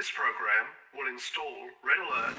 This program will install Red Alert.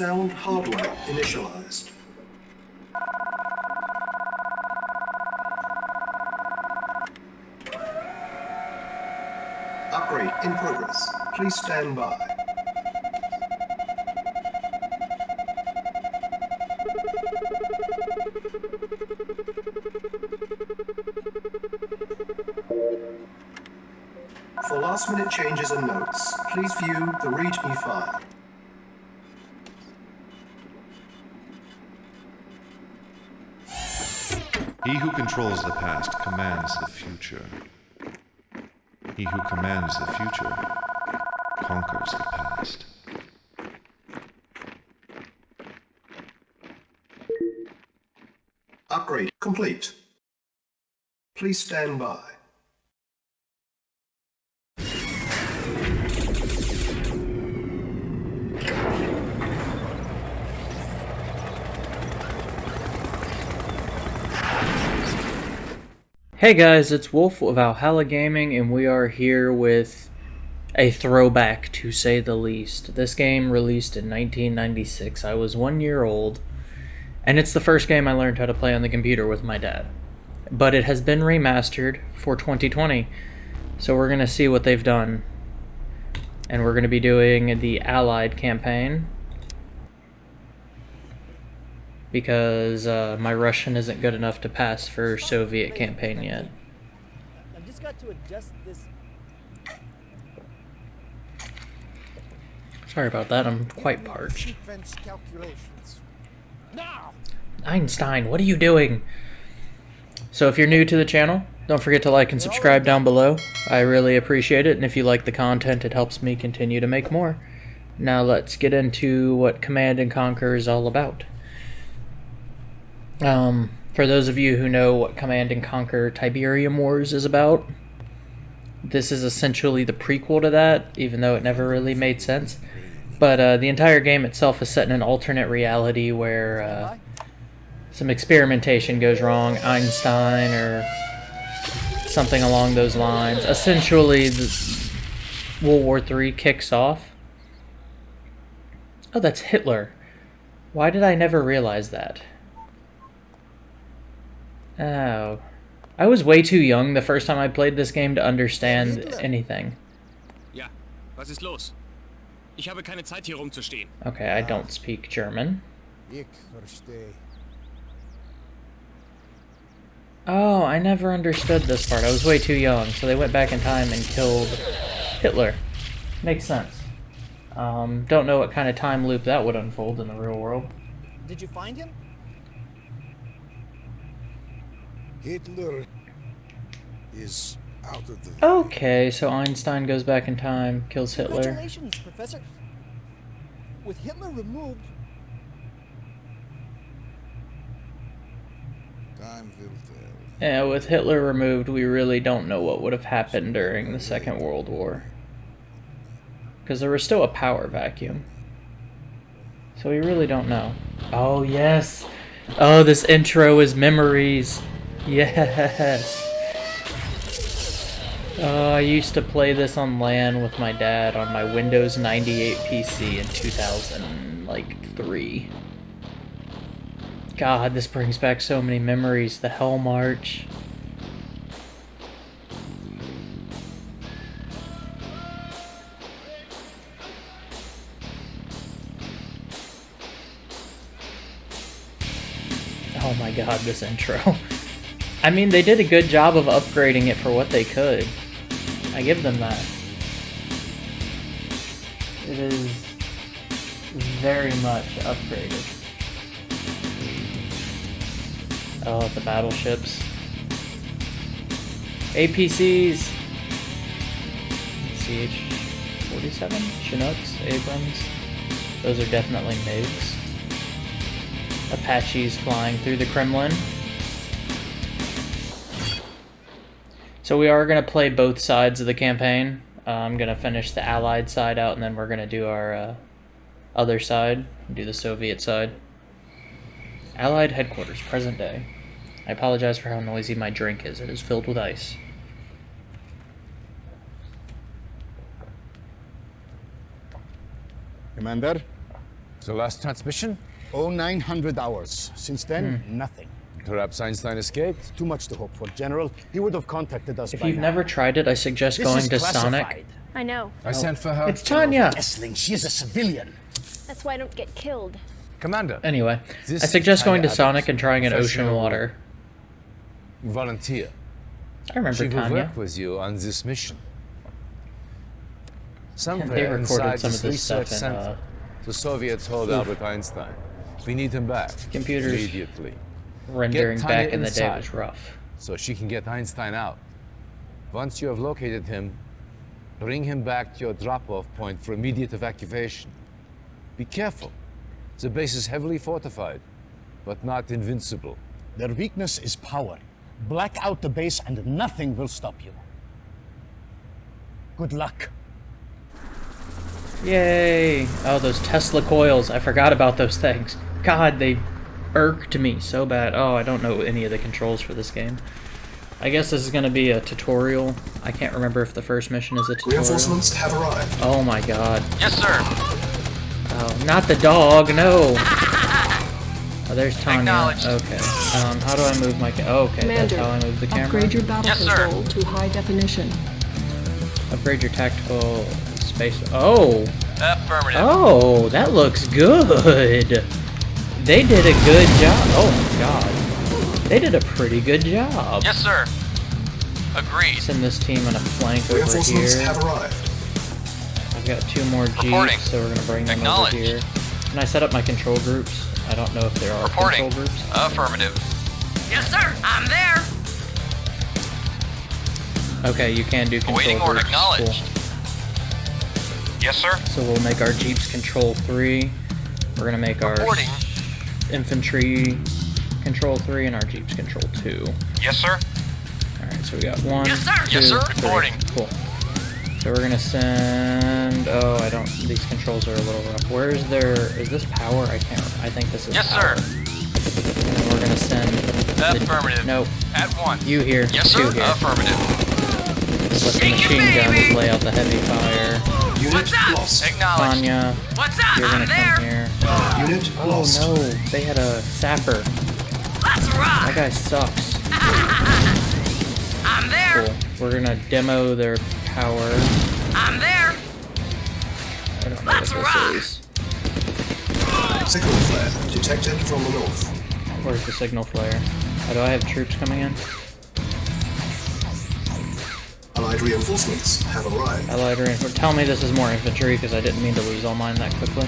Sound hardware initialized. Upgrade in progress. Please stand by. For last minute changes and notes, please view the README file. He who controls the past commands the future. He who commands the future conquers the past. Upgrade complete. Please stand by. Hey guys, it's Wolf of Valhalla Gaming, and we are here with a throwback to say the least. This game released in 1996. I was one year old, and it's the first game I learned how to play on the computer with my dad. But it has been remastered for 2020, so we're going to see what they've done. And we're going to be doing the Allied campaign, because uh, my Russian isn't good enough to pass for Soviet campaign yet. I've just got to adjust this. Sorry about that, I'm quite parched. Sequence calculations. Now! Einstein, what are you doing? So if you're new to the channel, don't forget to like and subscribe down below. I really appreciate it, and if you like the content, it helps me continue to make more. Now let's get into what Command and Conquer is all about. Um, for those of you who know what Command and Conquer Tiberium Wars is about, this is essentially the prequel to that, even though it never really made sense. But uh, the entire game itself is set in an alternate reality where uh, some experimentation goes wrong, Einstein or something along those lines. Essentially, World War III kicks off. Oh, that's Hitler. Why did I never realize that? Oh. I was way too young the first time I played this game to understand anything. Ja, was ist los? Ich habe keine Zeit hier rumzustehen. Okay, I don't speak German. Ich verstehe. Oh, I never understood this part. I was way too young, so they went back in time and killed Hitler. Makes sense. Um, don't know what kind of time loop that would unfold in the real world. Did you find him? Hitler is out of the. Okay, so Einstein goes back in time, kills Hitler. Congratulations, Professor. With Hitler removed, Time will tell. Yeah, with Hitler removed, we really don't know what would have happened during the Second World War. Because there was still a power vacuum. So we really don't know. Oh, yes! Oh, this intro is memories! Yes! Oh, I used to play this on LAN with my dad on my Windows 98 PC in 2000, like, 3. God, this brings back so many memories. The Hell March. Oh my god, this intro. I mean, they did a good job of upgrading it for what they could. I give them that. It is very much upgraded. Oh, the battleships. APCs! CH-47? Chinooks? Abrams? Those are definitely MiGs. Apaches flying through the Kremlin. So we are going to play both sides of the campaign. Uh, I'm going to finish the Allied side out, and then we're going to do our uh, other side, do the Soviet side. Allied headquarters, present day. I apologize for how noisy my drink is. It is filled with ice. Commander, The last transmission? oh 900 hours. Since then, nothing. Perhaps Einstein escaped? Too much to hope for, General. He would have contacted us If by you've now. never tried it, I suggest This going is to classified. Sonic. I know. I sent for her. It's Tanya! Esling, she is a civilian. That's why I don't get killed. Commander. Anyway, This I suggest going to Tanya Sonic and trying an ocean water. Volunteer. I remember She will Tanya. work with you on this mission. Somewhere They recorded inside some this of this stuff research in, center, uh, the Soviets hold Albert Einstein. We need him back. Computers. Immediately. Rendering Get back in the day inside. was rough. So she can get Einstein out. Once you have located him, bring him back to your drop-off point for immediate evacuation. Be careful. The base is heavily fortified, but not invincible. Their weakness is power. Black out the base and nothing will stop you. Good luck. Yay! Oh, those Tesla coils. I forgot about those things. God, they irked me so bad. Oh, I don't know any of the controls for this game. I guess this is going to be a tutorial. I can't remember if the first mission is a tutorial. Reinforcements have arrived. Oh my god. Yes, sir. Oh, not the dog, no! Oh, there's Tanya. Acknowledged. Okay. Um, how do I move my ca- oh, okay, that's Commander, how I move the camera. upgrade your battle Yes, sir. control to high definition. Upgrade your tactical space. Oh! Affirmative. Oh, that looks good. They did a good job. Oh my god. They did a pretty good job. Yes, sir. Agreed. Send this team on a flank over Reinforcements here. have arrived. I've got two more Reporting. jeeps, so we're gonna bring them over Acknowledged. here. Can I set up my control groups? I don't know if there are Reporting. control groups. Affirmative. Yes, sir. I'm there. Okay, you can do control Awaiting order. groups. Acknowledged. Yes, sir. So we'll make our jeeps control three. We're gonna make our Reporting. Infantry control three and our jeeps control two. Yes, sir. Alright, so we got one. Yes, sir. Yes, sir. three. Reporting. Cool. So we're gonna send. Oh, I don't. These controls are a little rough. Where is there? Is this power? I can't. I think this is. Yes, power. sir. And we're gonna send. the- Affirmative. Nope. At once. You here. Yes, Two sir. here. Affirmative. Let the machine guns lay out the heavy fire. Unit lost. Acknowledged. Tanya, What's up? you're gonna come here. Unit Oh lost. no, they had a sapper. Let's rock. That guy sucks. I'm there. Cool. We're gonna demo their power. I'm there. I don't know Let's what rock. this is. Signal flare detected from the north. Where's the signal flare? Oh, do I have troops coming in? Allied reinforcements have arrived. Allied reinforcements. Tell me this is more infantry because I didn't mean to lose all mine that quickly.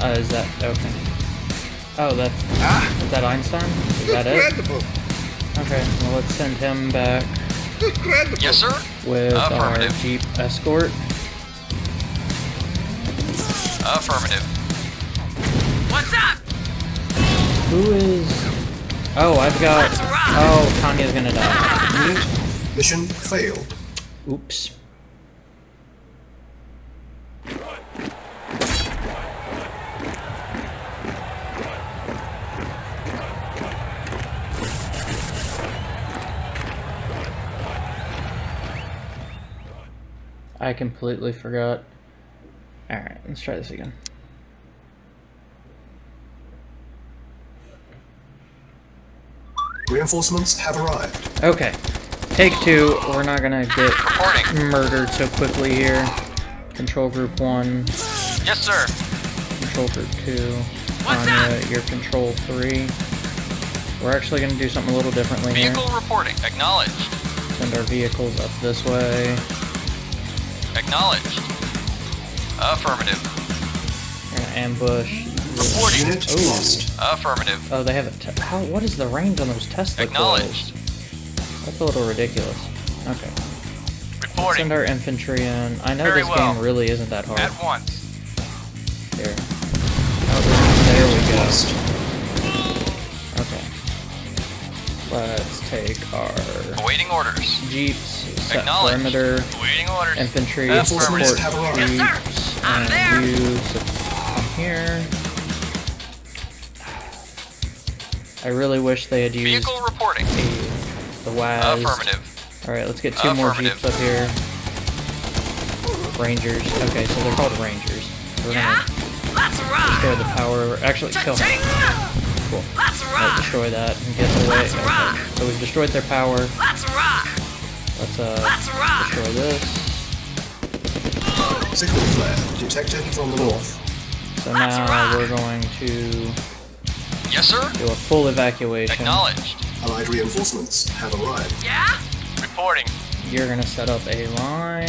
Uh, is that okay? Oh, that's is that Einstein? Is that it? Incredible! Okay, well let's send him back Incredible! Yes, sir. with our jeep escort. Affirmative. What's up? Who is Oh, I've got. Oh, Tanya's gonna die. Mission failed. Oops. I completely forgot. Alright, let's try this again. Reinforcements have arrived. Okay. Take two. We're not gonna get murdered so quickly here. Control group one. Yes, sir. Control group two. Tanya, you're control three. We're actually gonna do something a little differently Vehicle here. reporting. Acknowledged. Send our vehicles up this way. Acknowledged. Affirmative. We're gonna ambush. Reporting. Unit Ooh. lost. Affirmative. Oh, they have a. How? What is the range on those Tesla Acknowledged. coils? That's a little ridiculous. Okay. Reporting. Send our infantry in. I know Very this well. game really isn't that hard. At once. Here. Oh, there we go. Okay. Let's take our Awaiting orders. jeeps, set perimeter, Awaiting orders. infantry, support jeeps, Yes. I'm and there. you come here. I really wish they had used Vehicle reporting. The, the WAS. Affirmative. Alright, let's get two more jeeps up here. Rangers. Okay, so they're called Rangers. We're gonna Let's destroy the power. Actually, kill them. Cool. Let's destroy that and get away. Okay. So we've destroyed their power. Let's rock. Let's uh destroy this. Signal flare detected from the north. So now we're going to Yes, sir. do a full evacuation. Acknowledged. Allied reinforcements have arrived. Yeah? Reporting. You're gonna set up a line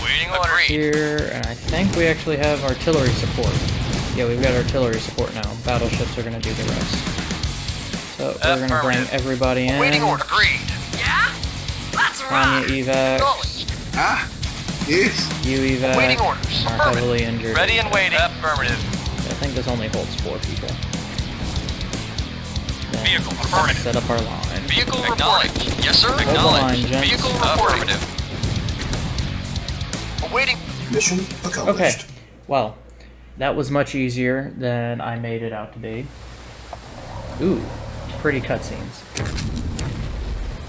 Awaiting orders. here, and I think we actually have artillery support. Yeah, we've got artillery support now. Battleships are gonna do the rest. So we're gonna bring everybody in. Waiting order. Agreed. Yeah? Let's Tanya evac, Acknowledged. Ah, yes. you evac, Waiting orders. are Affirmative. heavily injured. Ready and waiting. Affirmative. I think this only holds four people. Then Vehicle affirmative. Set up our line. Vehicle reporting. Yes, sir. line, Acknowledged. gents. Vehicle affirmative. Awaiting. Mission accomplished. Okay. Well, that was much easier than I made it out to be. Ooh, pretty cutscenes.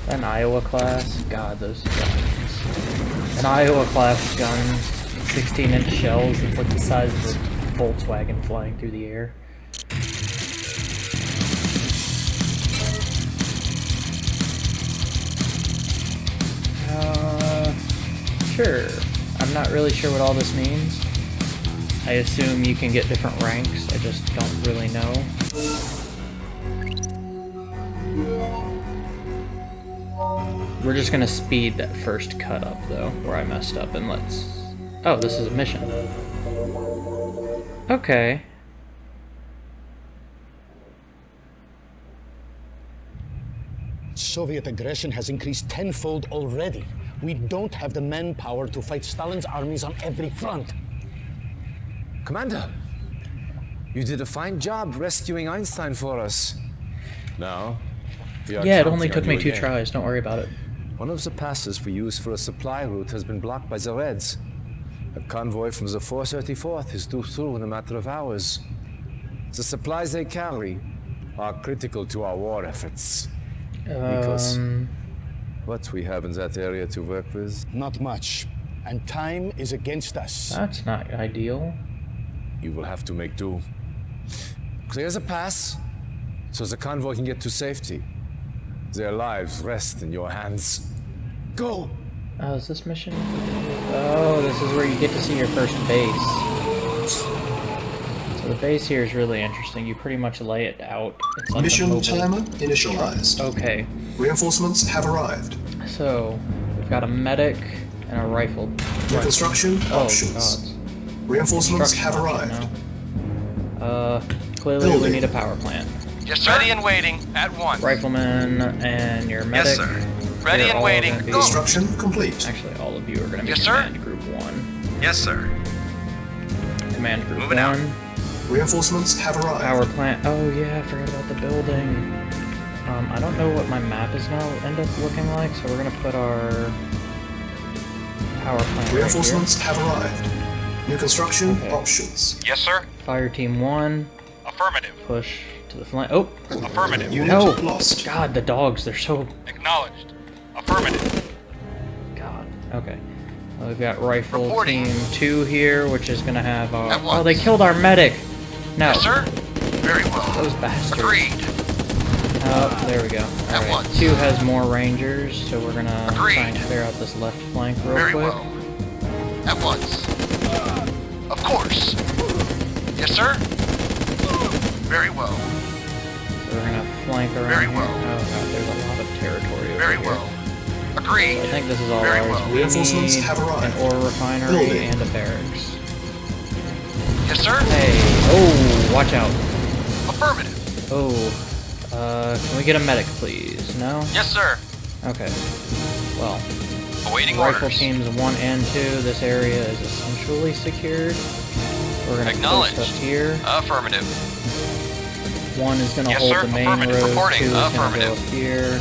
An Iowa class. God, those guns. An Iowa class gun. 16 inch shells. It's like the size of a Volkswagen flying through the air. Sure. I'm not really sure what all this means. I assume you can get different ranks, I just don't really know. We're just gonna speed that first cut up though, where I messed up, and let's... Oh, this is a mission. Okay. Soviet aggression has increased tenfold already. We don't have the manpower to fight Stalin's armies on every front. Commander, you did a fine job rescuing Einstein for us. Now, we are Yeah, it only took me two again. tries, don't worry about it. One of the passes we use for a supply route has been blocked by the Reds. A convoy from the 434th is due through in a matter of hours. The supplies they carry are critical to our war efforts. Because Um, what we have in that area to work with, Not much. And time is against us. that's not ideal. you will have to make do. Clear the pass so the convoy can get to safety. Their lives rest in your hands. Go! Oh, is this mission? Oh, this is where you get to see your first base. So the base here is really interesting. You pretty much lay it out. It's like a Mission timer initialized. Okay, Reinforcements have arrived. so we've got a medic and a rifle. Reconstruction Oh, options. God. Reinforcements have arrived. option now. Uh, clearly we need a power plant. Yes, sir. Ready and waiting. At once. Rifleman and your medic. Yes, sir. Ready they're and waiting. gonna be- Construction complete. Actually, all of you are going to be Yes, sir. command group one. Yes, sir. Command group Moving out. One. Reinforcements have arrived. Power plant. Oh yeah, I forgot about the building. Um, I don't know what my map is gonna end up looking like, so we're gonna put our power plant right here. Reinforcements have arrived. New construction Okay. options. Yes, sir. Fire team one, Affirmative. push to the flank. Oh, Affirmative. Unit no! lost. God, the dogs, they're so Acknowledged. Affirmative. God. Okay. Well, we've got rifle Reporting. team two here, which is gonna have our. Oh, they killed our medic. No, Yes, sir. Very well. those bastards. Agreed. Oh, there we go. At Alright, once. two has more rangers, so we're gonna Agreed. try and clear out this left flank real Very quick. well. At once. Of course. Yes, sir. Very well. So we're gonna flank around Very here. well. Oh god, there's a lot of territory over Very here. well. So I think this is all Very ours. well. We Reinforcements need have arrived. an ore refinery Building. and a barracks. Yes, sir. Hey, oh, watch out. Affirmative. Oh, uh, can we get a medic, please? No? Yes, sir. Okay. Well, Awaiting rifle orders. teams one and two, this area is essentially secured. We're gonna Acknowledged. up here. Affirmative. One is gonna Yes, hold sir. the main road. Reporting. Two is gonna go up here.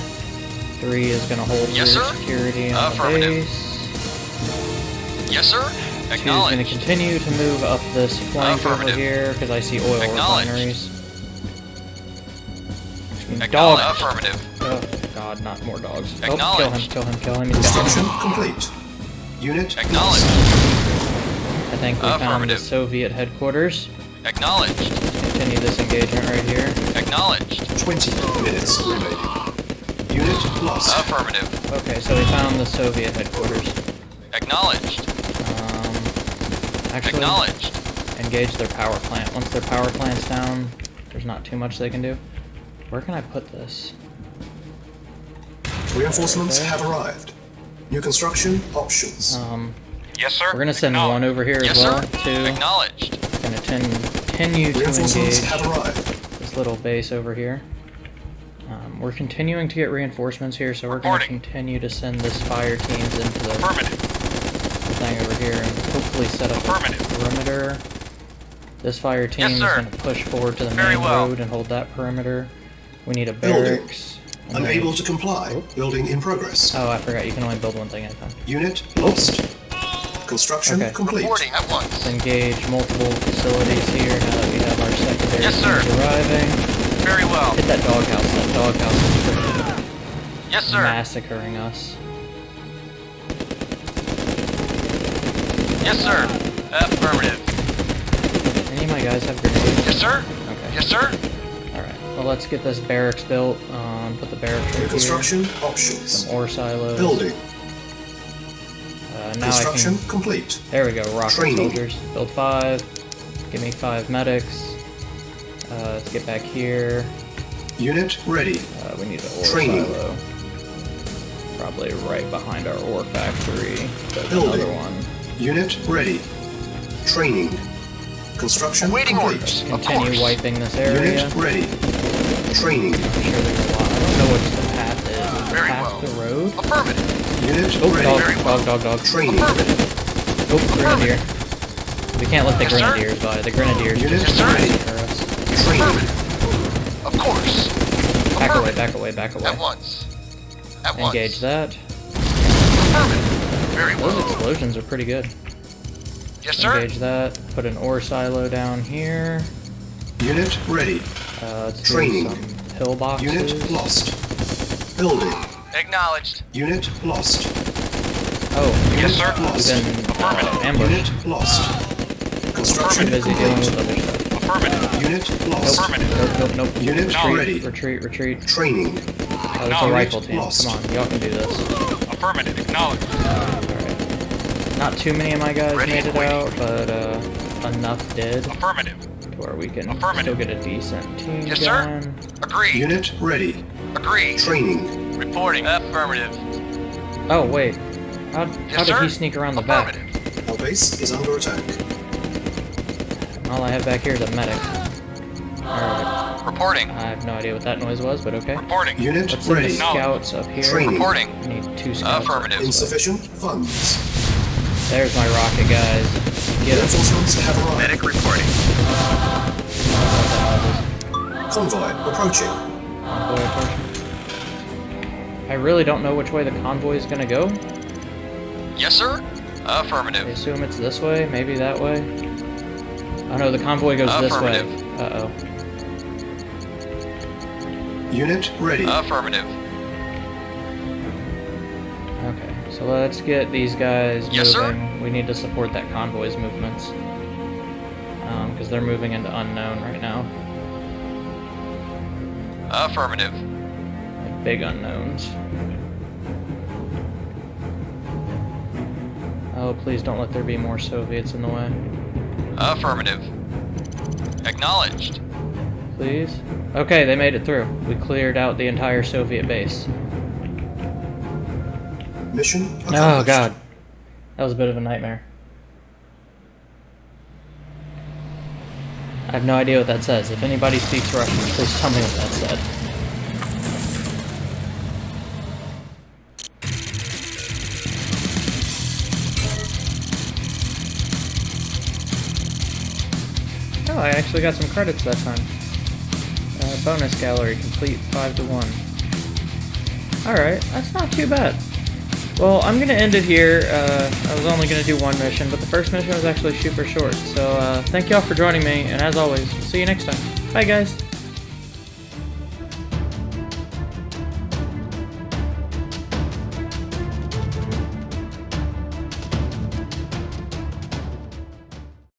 Three is gonna hold Yes, security on the Affirmative. base. Yes, sir. Two is gonna continue to move up this flank over here because I see oil Acknowledged. refineries. Dog. Acknowledged. Affirmative. Oh God, not more dogs. Oh, kill him! Kill him! Kill him! He's down. Construction complete. Unit Acknowledged. I think we found the Soviet headquarters. Acknowledged. Continue this engagement right here. Acknowledged. 20 minutes remaining. Unit lost. Affirmative. Okay, so we found the Soviet headquarters. Acknowledged. Actually, Acknowledged. engage their power plant. Once their power plant's down, there's not too much they can do. Where can I put this? Reinforcements Okay. have arrived. New construction options. Um, Yes, sir. we're gonna send one over here as yes, well. sir. Two. Acknowledged. Gonna ten- continue to Reinforcements engage have arrived. this little base over here. Um, we're continuing to get reinforcements here, so we're gonna continue to send this fire teams into the Affirmative. thing over here and hopefully set up a perimeter. This fire team Yes, is going to push forward to the Very main well. road and hold that perimeter. We need a barracks. and Unable to comply. Building in progress. Oh, I forgot. You can only build one thing at a time. Unit lost. Construction Okay. complete. Reporting at once. Engage multiple facilities here now that we have our secondary Yes, sir. arriving. Very well. Hit that doghouse. That doghouse is freaking Yes, sir. massacring us. Yes, sir. Affirmative. Any of my guys have grenades? Yes, sir. Okay. Yes, sir. Alright. Well, let's get this barracks built. Um, put the barracks New right here. construction options. Some ore silos. Building. Uh, now I Construction can. complete. There we go. Rocket Training. soldiers. Build five. Give me five medics. Uh, let's get back here. Unit ready. Uh, we need an ore Training. silo. Probably right behind our ore factory. There's Building. another one. Unit ready. Training. Construction Waiting complete. orders. Continue course. wiping this area. Unit ready. Training. I'm sure there's a lot. I don't know what the path is. Is the Very path well. the road? Affirmative. Unit Oh, ready. dog, Very well. dog, dog, dog. Training. Affirmative. Oh, grenadier. We can't let the Yes, sir. grenadiers by. The grenadiers Unit just Yes, sir. massacre us. Training. Affirmative. Of course. Back away, back away, back away. At once. At once. Engage that. Affirmative. Very Those explosions are pretty good. Yes, sir. Engage that. Put an ore silo down here. Unit ready. Uh, Training. some pillboxes. Unit lost. Building. Acknowledged. Unit lost. Oh, Yes, sir. we've been uh, Affirmative. ambushed. Unit lost. Construction busy dealing with other stuff. Affirmative. Unit lost. Affirmative. Nope, nope, nope. Unit No. ready. Retreat, retreat. Training. Oh, there's a rifle team. lost. Come on, y'all can do this. Affirmative. Acknowledged. Alright. Not too many of my guys Ready made it waiting. out, but uh, enough did to Affirmative. where we can still get a decent team Yes, sir. going. Agreed. Unit ready. Agreed. Training. Reporting. Affirmative. Oh, wait. How, how did sir. he sneak around the back? Our base is under attack. All I have back here is a medic. Alright. Reporting. I have no idea what that noise was, but okay. Reporting. Unit Let's ready. scouts up here. Training. Reporting. I need two scouts. Affirmative. Insufficient funds. There's my rocket guys. Get 'em. Reinforcements have arrived. Medic reporting. Convoy approaching. Convoy approaching. I really don't know which way the convoy is gonna go. Yes, sir? I Affirmative. assume it's this way, maybe that way. Oh no, the convoy goes this way. Affirmative. Uh-oh. Unit ready. Affirmative. Okay, so let's get these guys Yes, sir. moving. We need to support that convoy's movements. Um, because they're moving into unknown right now. Affirmative. Like big unknowns. Oh, please don't let there be more Soviets in the way. Affirmative. Acknowledged. Please? Okay, they made it through. We cleared out the entire Soviet base. Mission accomplished. Oh god. That was a bit of a nightmare. I have no idea what that says. If anybody speaks Russian, please tell me what that said. Oh, I actually got some credits that time. Uh, bonus gallery complete 5 to 1. Alright, that's not too bad. Well, I'm gonna end it here. Uh, I was only gonna do one mission, but the first mission was actually super short. So, uh, thank y'all for joining me, and as always, see you next time. Bye, guys.